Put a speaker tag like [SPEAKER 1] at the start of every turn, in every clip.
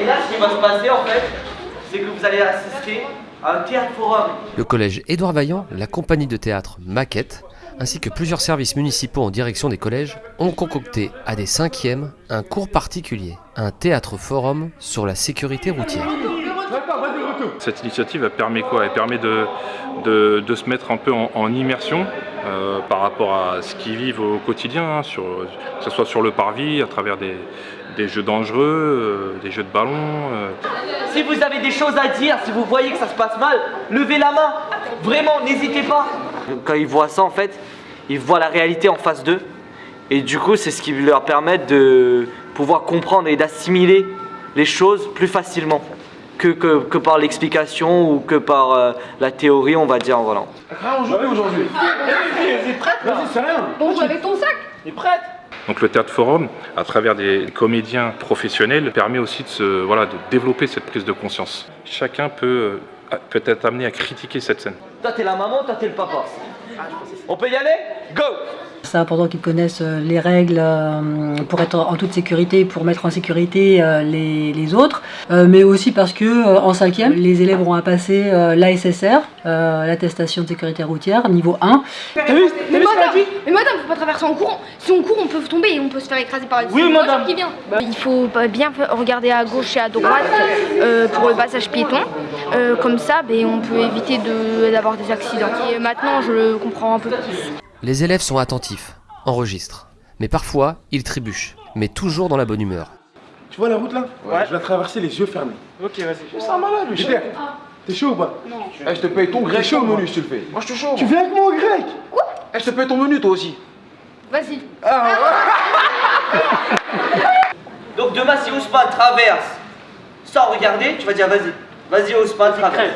[SPEAKER 1] Et là, ce qui va se passer en fait, c'est que vous allez assister à un théâtre forum.
[SPEAKER 2] Le collège Édouard Vaillant, la compagnie de théâtre Maquette, ainsi que plusieurs services municipaux en direction des collèges ont concocté à des cinquièmes un cours particulier, un théâtre forum sur la sécurité routière.
[SPEAKER 3] Cette initiative elle permet quoi? Elle permet de, de, de se mettre un peu en, en immersion euh, par rapport à ce qu'ils vivent au quotidien, hein, sur, que ce soit sur le parvis, à travers des, des jeux dangereux, euh, des jeux de ballon. euh.
[SPEAKER 1] Si vous avez des choses à dire, si vous voyez que ça se passe mal, levez la main. Vraiment, n'hésitez pas. Quand ils voient ça, en fait, ils voient la réalité en face d'eux. Et du coup, c'est ce qui leur permet de pouvoir comprendre et d'assimiler les choses plus facilement que, que, que par l'explication ou que par euh, la théorie, on va dire. Voilà.
[SPEAKER 4] Bon, avec ton sac
[SPEAKER 3] Donc le théâtre forum, à travers des comédiens professionnels, permet aussi de, se, voilà, de développer cette prise de conscience. Chacun peut, euh, peut être amené à critiquer cette scène.
[SPEAKER 1] Toi, t'es la maman, toi, t'es le papa. On peut y aller? Go
[SPEAKER 5] C'est important qu'ils connaissent euh, les règles euh, pour être en toute sécurité, pour mettre en sécurité euh, les, les autres, Euh, mais aussi parce que euh, en cinquième, les élèves auront à passer euh, l'ASSR, euh, l'attestation de sécurité routière, niveau 1.
[SPEAKER 4] Mais madame, mais madame, faut pas traverser en courant. Si on court, on peut tomber et on peut se faire écraser par une
[SPEAKER 1] Oui,
[SPEAKER 4] voiture
[SPEAKER 1] madame.
[SPEAKER 4] qui vient. Il faut bien regarder à gauche et à droite euh, pour le passage piéton. Euh, comme ça, ben, on peut éviter de- d'avoir des accidents. Et maintenant, je le comprends un peu plus.
[SPEAKER 2] Les élèves sont attentifs, enregistrent, mais parfois ils trébuchent, mais toujours dans la bonne humeur.
[SPEAKER 6] Tu vois la route là Je vais la traverser les yeux fermés.
[SPEAKER 1] Ok, vas-y.
[SPEAKER 6] C'est un malade, lui. Peter, T'es chaud ou pas
[SPEAKER 7] Eh, je te paye ton grec
[SPEAKER 6] chaud,
[SPEAKER 7] chaud
[SPEAKER 6] moi.
[SPEAKER 7] menu si tu le fais. Moi je te chaud.
[SPEAKER 6] Tu viens avec moi au grec
[SPEAKER 7] Eh, je te paye ton menu toi aussi.
[SPEAKER 4] Vas-y.
[SPEAKER 1] Donc demain, si Ousmane traverse sans regarder, tu vas dire vas-y. Vas-y, Ousmane, traverse.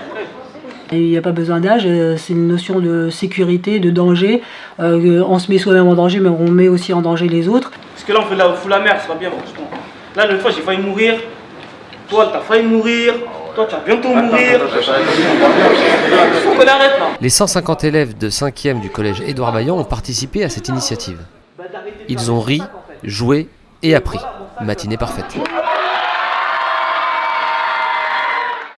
[SPEAKER 5] Et Il n'y a pas besoin d'âge, euh, c'est une notion de sécurité, de danger. Euh, on se met soi-même en danger, mais on met aussi en danger les autres.
[SPEAKER 8] Parce que là, on fait la, fout la merde, ça va bien, franchement. Là, l'autre fois, j'ai failli mourir. Toi, t'as failli mourir. Toi, tu vas bientôt mourir. Faut qu'on arrête là.
[SPEAKER 2] Les 150 élèves de 5e du collège Édouard Vaillant ont participé à cette initiative. Ils ont ri, joué et appris. Matinée parfaite.